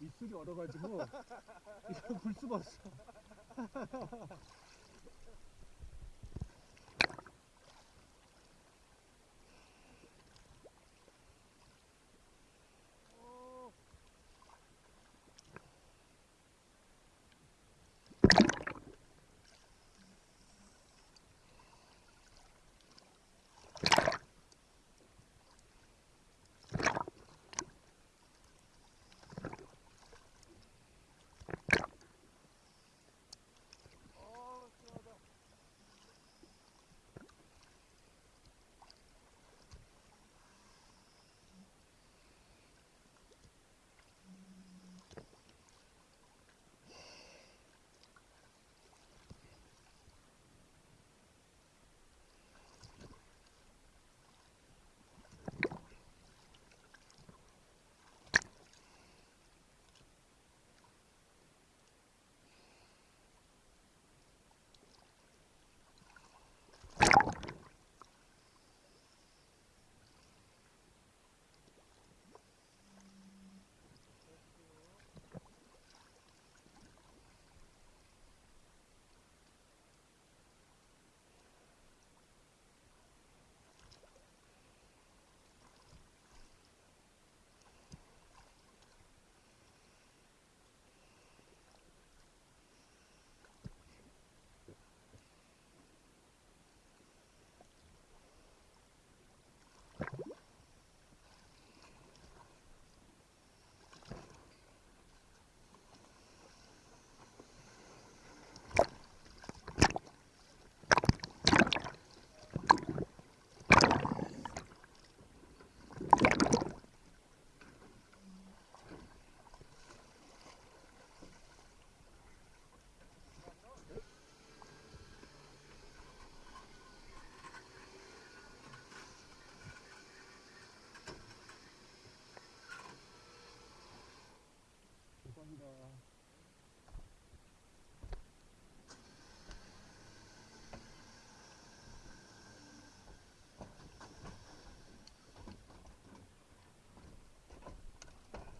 입술이 얼어가지고 이거 볼 수가 없어.